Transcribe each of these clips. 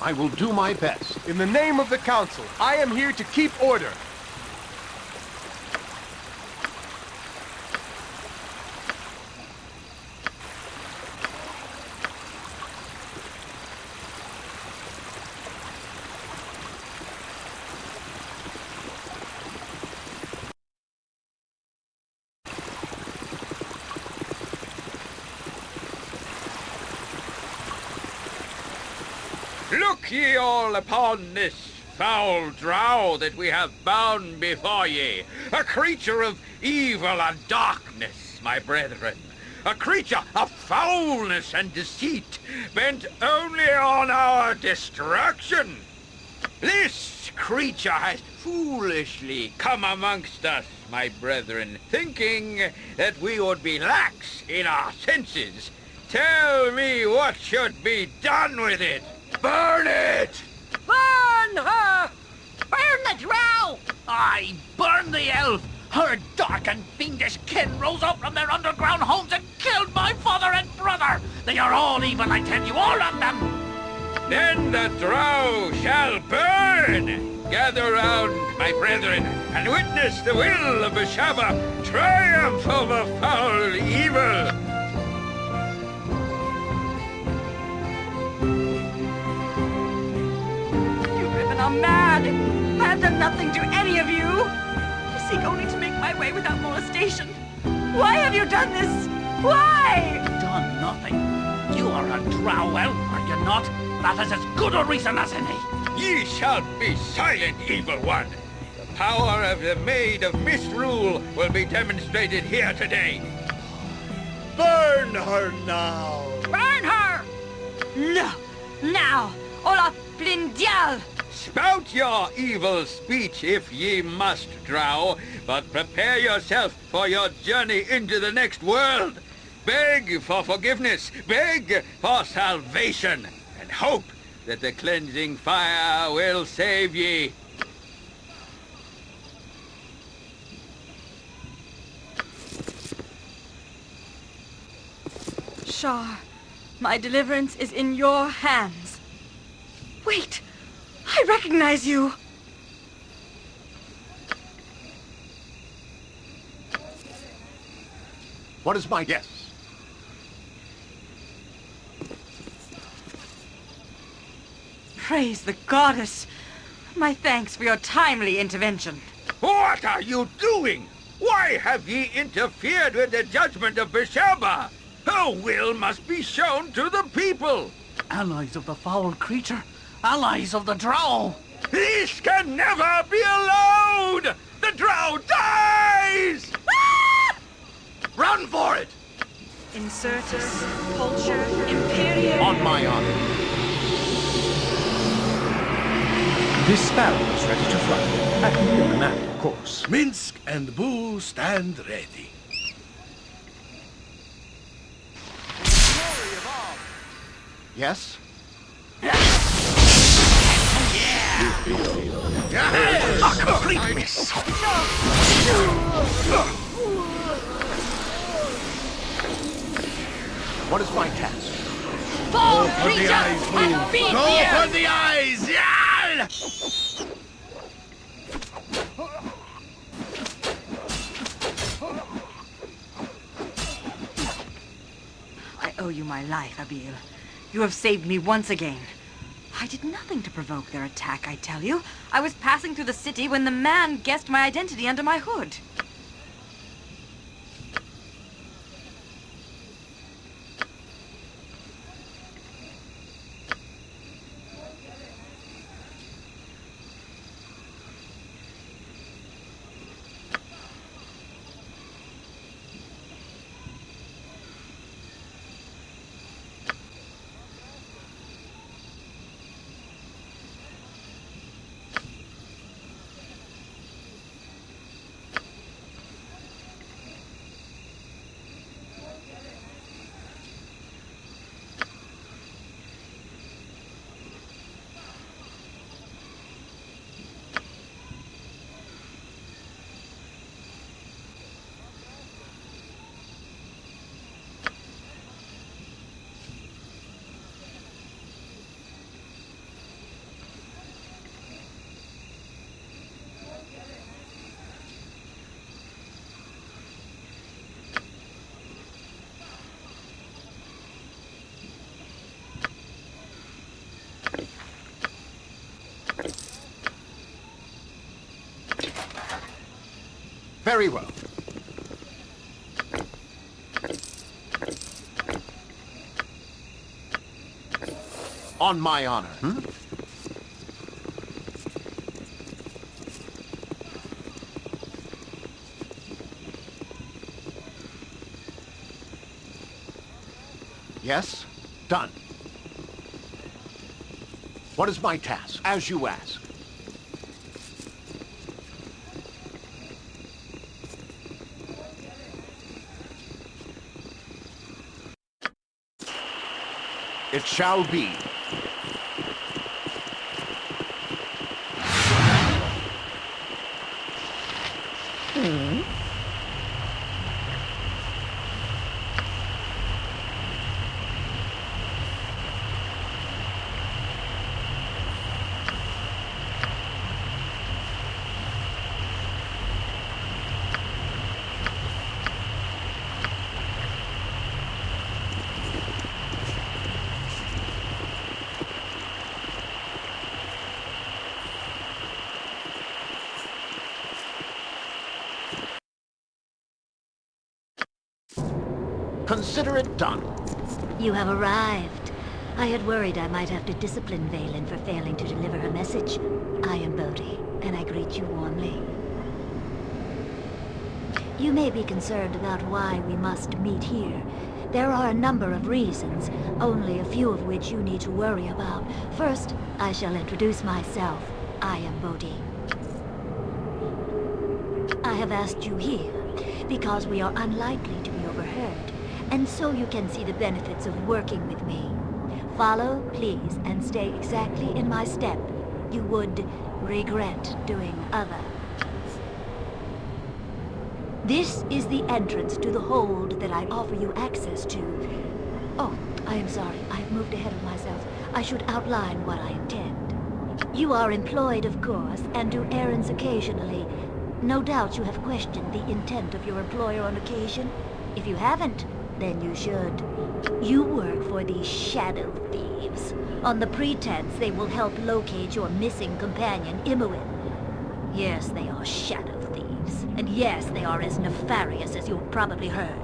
I will do my best. In the name of the Council, I am here to keep order. Look ye all this foul drow that we have bound before ye, a creature of evil and darkness, my brethren, a creature of foulness and deceit, bent only on our destruction. This creature has foolishly come amongst us, my brethren, thinking that we would be lax in our senses. Tell me what should be done with it. Burn it! Burn her! Burn the drow! I burn the elf! Her dark and fiendish kin rose up from their underground homes and killed my father and brother! They are all evil, I tell you, all of them! Then the drow shall burn! Gather round, my brethren, and witness the will of Beshaba triumph over foul evil! You women are mad! I have done nothing to any of you! I seek only to make my way without molestation. Why have you done this? Why? Done nothing. You are a drow elf, are you not? That is as good a reason as any. Ye shall be silent, evil one! The power of the Maid of Misrule will be demonstrated here today. Burn her now! Burn her! No! Now! Olaf Blindial! Spout your evil speech if ye must, drow, but prepare yourself for your journey into the next world. Beg for forgiveness, beg for salvation, and hope that the cleansing fire will save ye. Shar, my deliverance is in your hands. Wait! I recognize you! What is my guess? Praise the goddess! My thanks for your timely intervention. What are you doing? Why have ye interfered with the judgment of Beshaba? Her will must be shown to the people. Allies of the foul creature. Allies of the drow. This can never be allowed! The drow dies! Run for it! Incertus, Pulcher, Imperium... On my honor. This sparrow is ready to fly. At your command, of course. Minsc and Boo stand ready. Yes? A complete. What is my task? Fall, For the eyes and move. feed Go here! for the eyes! Yeah! I owe you my life, Abil. You have saved me once again. I did nothing to provoke their attack, I tell you. I was passing through the city when the man guessed my identity under my hood. Very well. On my honor. Hmm? Yes? Done. What is my task? As you ask. It shall be. Hmm? Consider it done. You have arrived. I had worried I might have to discipline Valen for failing to deliver her message. I am Bodhi, and I greet you warmly. You may be concerned about why we must meet here. There are a number of reasons, only a few of which you need to worry about. First, I shall introduce myself. I am Bodhi. I have asked you here because we are unlikely to and so you can see the benefits of working with me. Follow, please, and stay exactly in my step. You would regret doing other. This is the entrance to the hold that I offer you access to. Oh, I am sorry. I have moved ahead of myself. I should outline what I intend. You are employed, of course, and do errands occasionally. No doubt you have questioned the intent of your employer on occasion. If you haven't, then you should. You work for the Shadow Thieves, on the pretense they will help locate your missing companion, Imoen. Yes, they are Shadow Thieves, and yes, they are as nefarious as you've probably heard.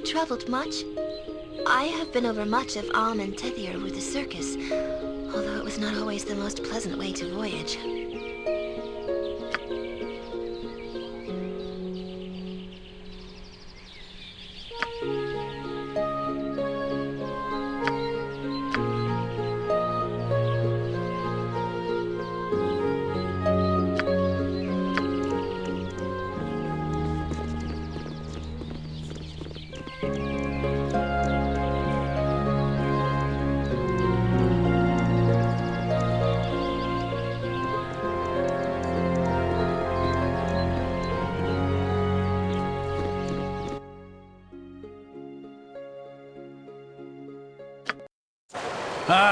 You traveled much? I have been over much of Amn and Tethyr with the circus, although it was not always the most pleasant way to voyage.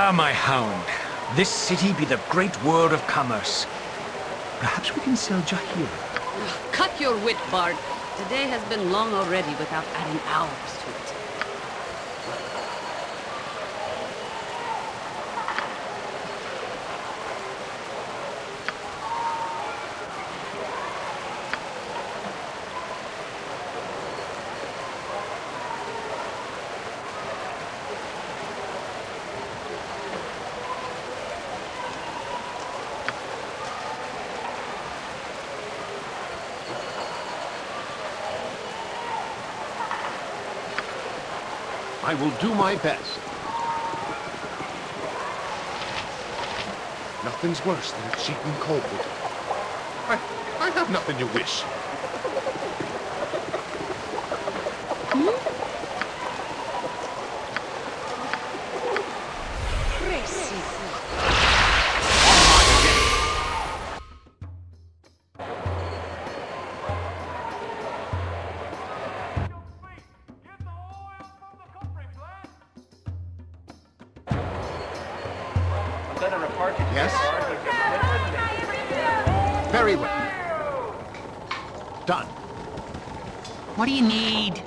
Ah, my hound. This city be the great world of commerce. Perhaps we can sell Jahir. Cut your wit, Bard. Today has been long already without adding hours to it. I will do my best. Nothing's worse than a cheating coldwood. I, I have nothing to wish. Yes? Very well. Done. What do you need?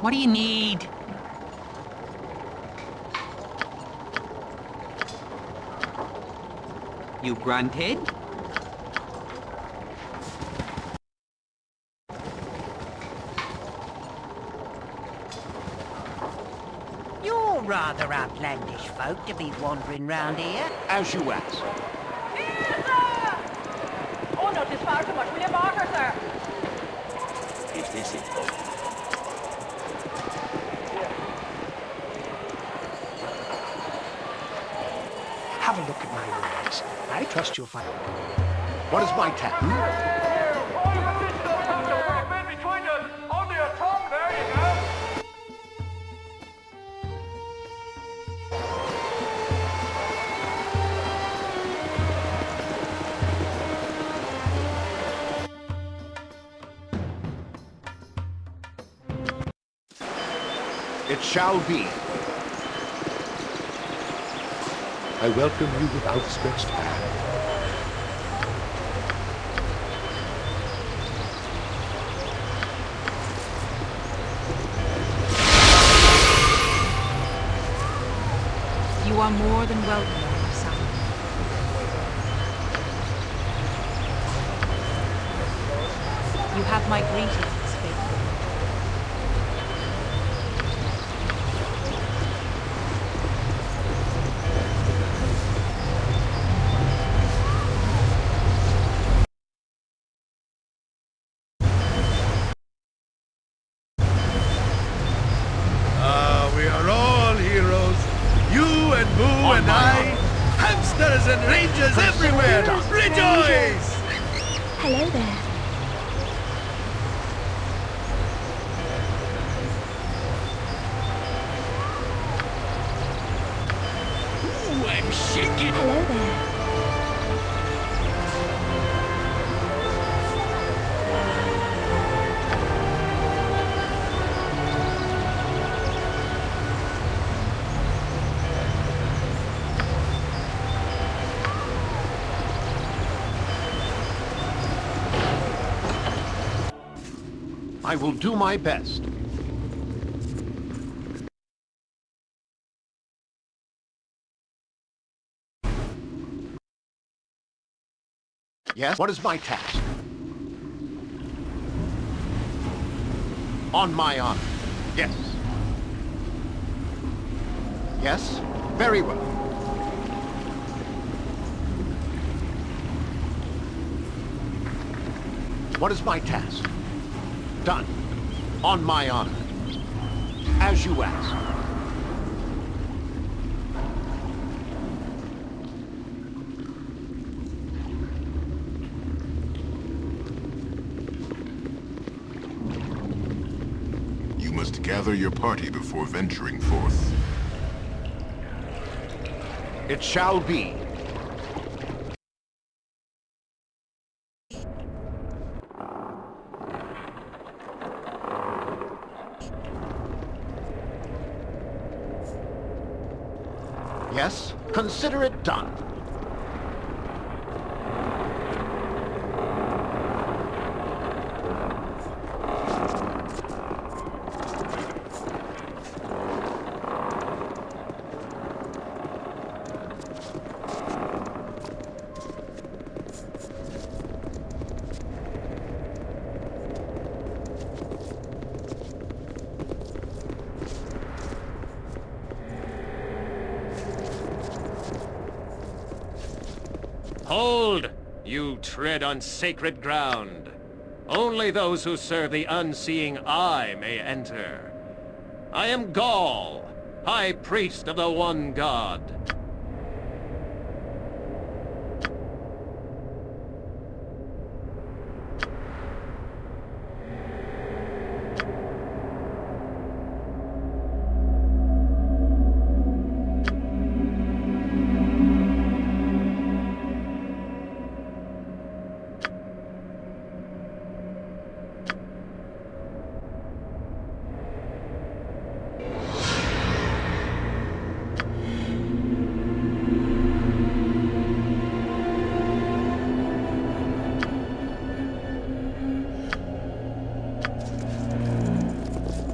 What do you need? You grunted? You're rather outlandish folk to be wandering round here. As you ask. Oh, no, it's far too much. Will you barter, sir? Is this it? Have a look at my ways. I trust you'll. What is my task? Hmm? It shall be. I welcome you with outstretched hand. Are more than welcome. You have my greetings, I will do my best. Yes? What is my task? On my honor. Yes. Yes? Very well. What is my task? Done. On my honor. As you ask. You must gather your party before venturing forth. It shall be. Yes, consider it done. Hold! You tread on sacred ground. Only those who serve the unseeing eye may enter. I am Gaal, High Priest of the One God.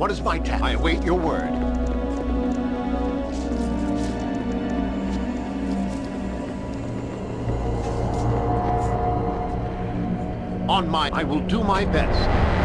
What is my task? I await your word. On my... I will do my best.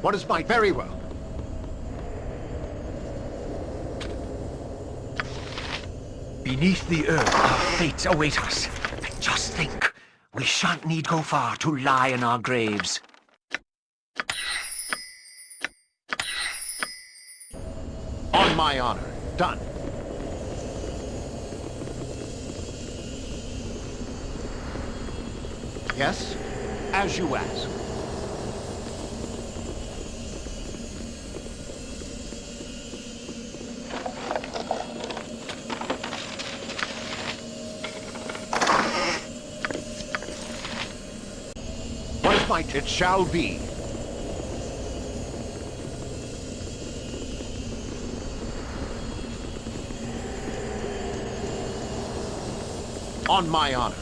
What is my... Very well. Beneath the earth, our fates await us. And just think, we shan't need go far to lie in our graves. My honor. Done. Yes? As you ask. It shall be. On my honor.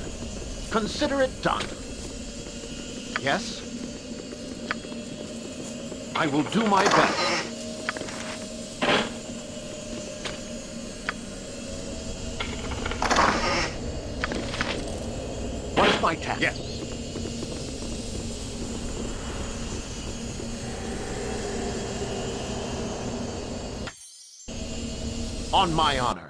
Consider it done. Yes? I will do my best. What is my task? Yes. On my honor.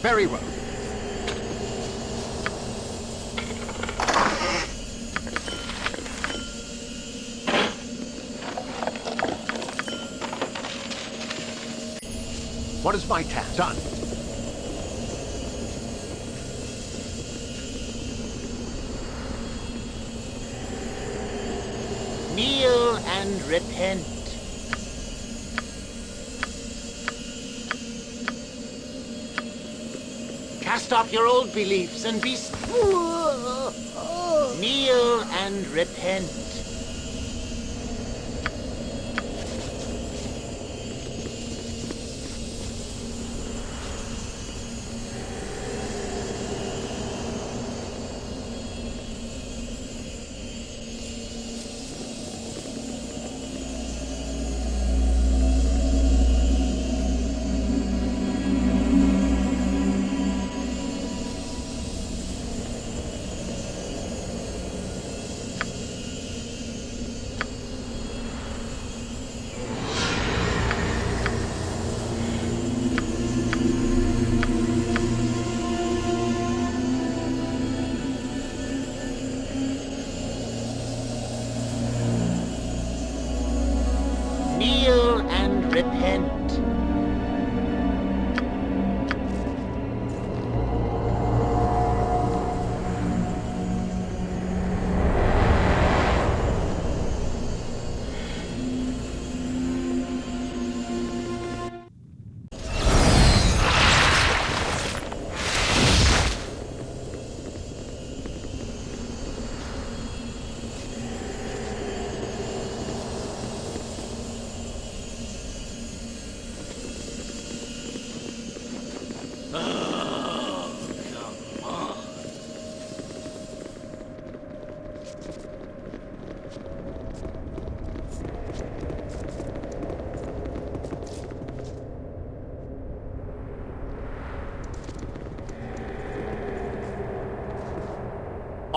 Very well. What is my task? Done. Kneel and repent. Off your old beliefs and be... Kneel and repent.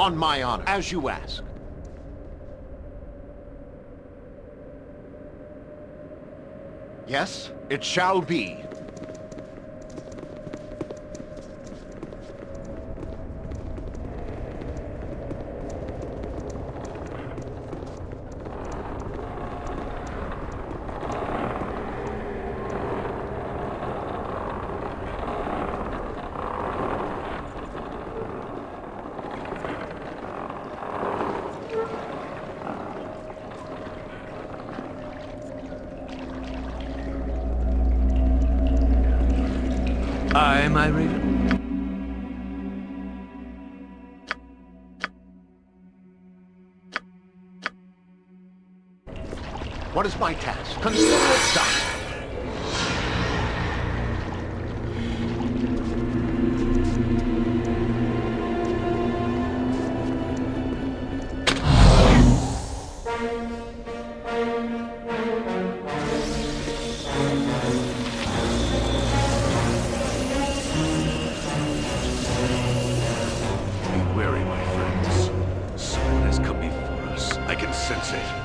On my honor, as you ask. Yes, it shall be. My raven. What is my task? Consider it done. Can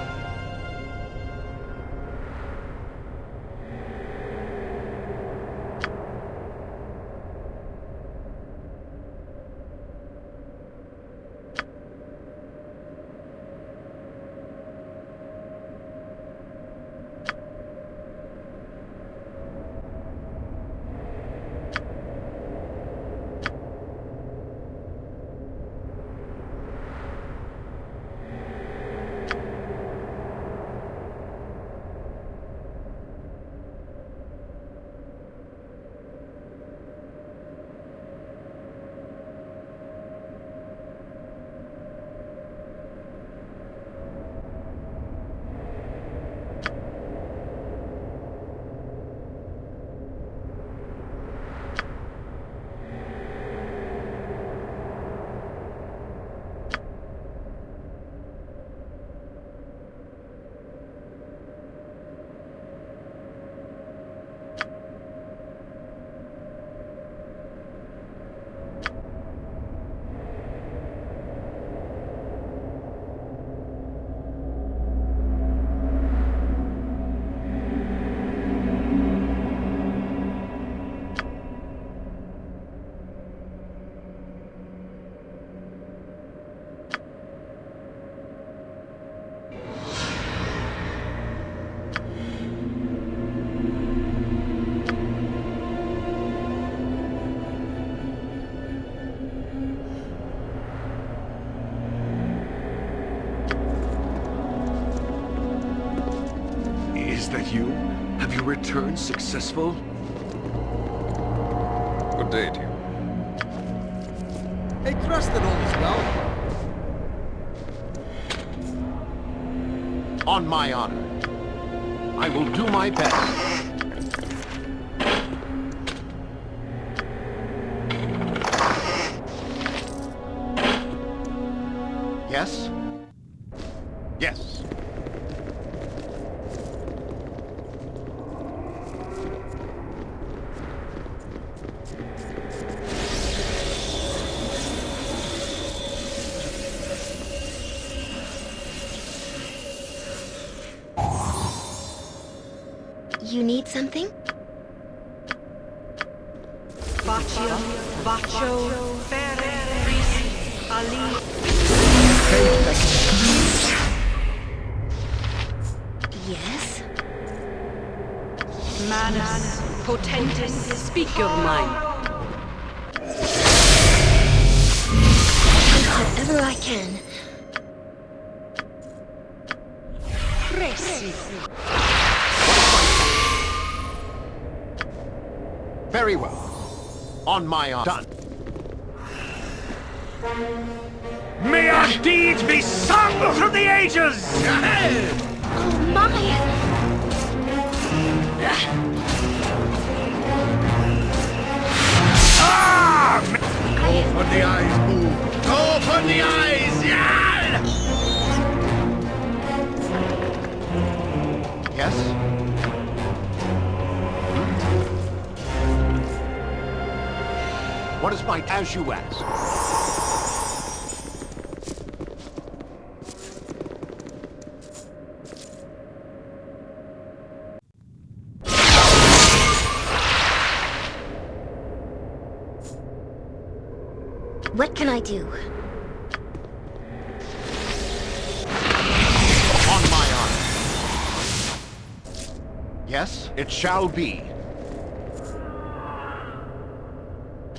successful? Good day to you. I trust that all is well. On my honor. I will do my best. You need something? Baccio, Baccio, Fere, Ali. Yes? Manus, potentis. Speak your mind. Whatever I can. Very well. On my honor. Done. May our deeds be sung through the ages! What is my as you ask? What can I do? On my honor. Yes, it shall be.